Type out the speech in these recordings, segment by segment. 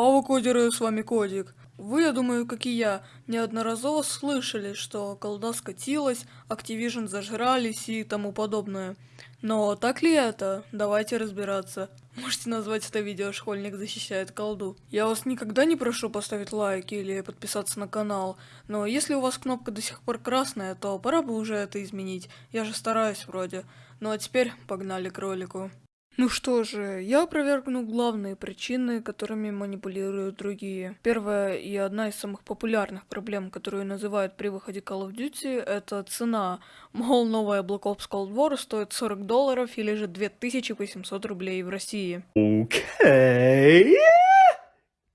Ава Кодеры, с вами Кодик. Вы, я думаю, как и я, неодноразово слышали, что колда скатилась, Activision зажрались и тому подобное. Но так ли это? Давайте разбираться. Можете назвать это видео «Школьник защищает колду». Я вас никогда не прошу поставить лайк или подписаться на канал, но если у вас кнопка до сих пор красная, то пора бы уже это изменить. Я же стараюсь вроде. Ну а теперь погнали к ролику. Ну что же, я опровергну главные причины, которыми манипулируют другие. Первая и одна из самых популярных проблем, которую называют при выходе Call of Duty, это цена. Мол, новая Black Ops Cold War стоит 40 долларов или же 2800 рублей в России. Окей.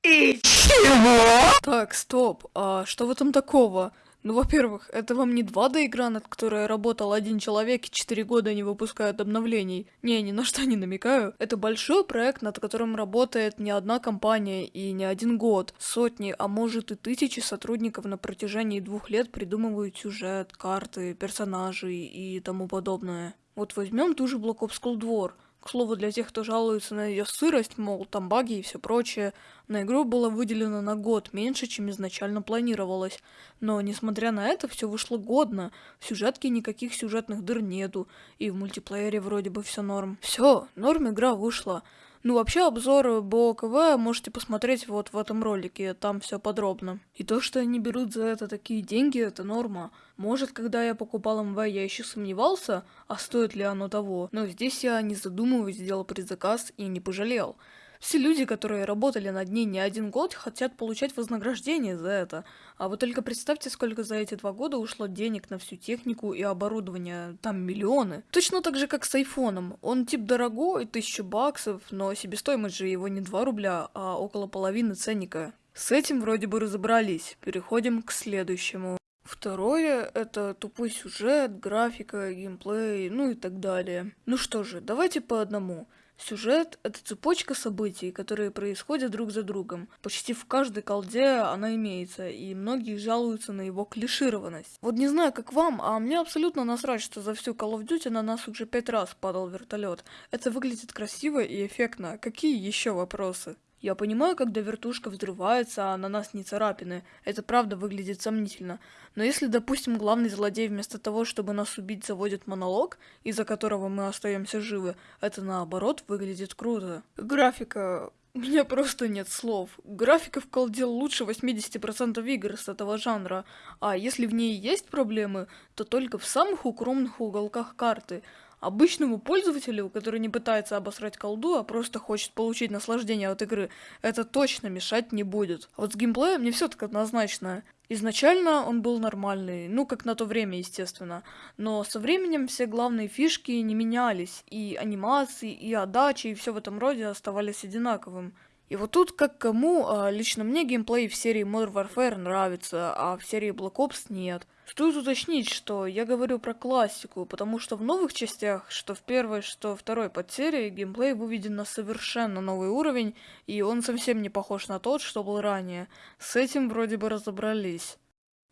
И чего? Так, стоп, а что в этом такого? Ну, во-первых, это вам не 2D игра, над которой работал один человек и 4 года не выпускают обновлений. Не, ни на что не намекаю. Это большой проект, над которым работает не одна компания и не один год. Сотни, а может и тысячи сотрудников на протяжении двух лет придумывают сюжет, карты, персонажей и тому подобное. Вот возьмем ту же Black Ops Cold War. К слову, для тех, кто жалуется на ее сырость, мол, там баги и все прочее, на игру было выделено на год меньше, чем изначально планировалось. Но, несмотря на это, все вышло годно. В сюжетке никаких сюжетных дыр нету, и в мультиплеере вроде бы все норм. Все, норм игра вышла. Ну, вообще, обзор БОКВ можете посмотреть вот в этом ролике, там все подробно. И то, что они берут за это такие деньги, это норма. Может, когда я покупал МВ, я еще сомневался, а стоит ли оно того, но здесь я, не задумываясь, сделал предзаказ и не пожалел. Все люди, которые работали над ней не один год, хотят получать вознаграждение за это. А вы только представьте, сколько за эти два года ушло денег на всю технику и оборудование. Там миллионы. Точно так же, как с айфоном. Он тип дорогой, тысяча баксов, но себестоимость же его не 2 рубля, а около половины ценника. С этим вроде бы разобрались. Переходим к следующему. Второе — это тупой сюжет, графика, геймплей, ну и так далее. Ну что же, давайте по одному. Сюжет — это цепочка событий, которые происходят друг за другом. Почти в каждой колде она имеется, и многие жалуются на его клишированность. Вот не знаю, как вам, а мне абсолютно насрать, что за всю Call of Duty на нас уже пять раз падал вертолет. Это выглядит красиво и эффектно. Какие еще вопросы? Я понимаю, когда вертушка взрывается, а на нас не царапины. Это правда выглядит сомнительно. Но если, допустим, главный злодей вместо того, чтобы нас убить, заводит монолог, из-за которого мы остаемся живы, это наоборот выглядит круто. Графика... У меня просто нет слов. Графика в колде лучше 80% игр с этого жанра, а если в ней есть проблемы, то только в самых укромных уголках карты. Обычному пользователю, который не пытается обосрать колду, а просто хочет получить наслаждение от игры, это точно мешать не будет. А вот с геймплеем не все так однозначно. Изначально он был нормальный, ну как на то время, естественно. Но со временем все главные фишки не менялись, и анимации, и отдачи, и все в этом роде оставались одинаковым. И вот тут как кому, а лично мне геймплей в серии Modern Warfare нравится, а в серии Black Ops нет. Стоит уточнить, что я говорю про классику, потому что в новых частях, что в первой, что второй подсерии, геймплей выведен на совершенно новый уровень, и он совсем не похож на тот, что был ранее. С этим вроде бы разобрались.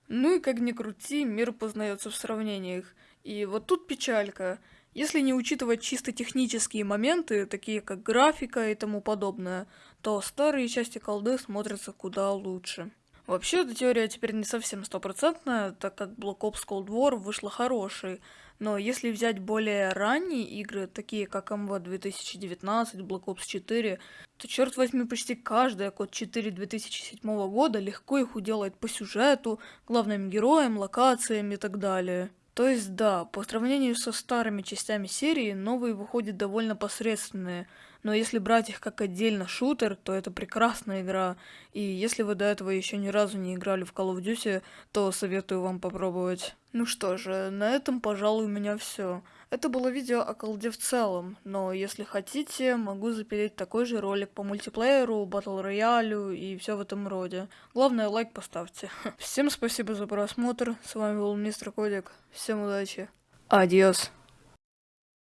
Ну и как ни крути, мир познается в сравнениях. И вот тут печалька. Если не учитывать чисто технические моменты, такие как графика и тому подобное, то старые части колды смотрятся куда лучше. Вообще, эта теория теперь не совсем стопроцентная, так как Black Ops Cold War вышла хорошей, но если взять более ранние игры, такие как MV 2019, Black Ops 4, то, черт возьми, почти каждая код 4 2007 года легко их уделает по сюжету, главным героям, локациям и так далее. То есть да, по сравнению со старыми частями серии, новые выходят довольно посредственные, но если брать их как отдельно шутер, то это прекрасная игра, и если вы до этого еще ни разу не играли в Call of Duty, то советую вам попробовать. Ну что же, на этом, пожалуй, у меня все. Это было видео о колде в целом, но если хотите, могу запилить такой же ролик по мультиплееру, батл роялю и все в этом роде. Главное, лайк поставьте. Всем спасибо за просмотр, с вами был Мистер Кодик, всем удачи, адьос.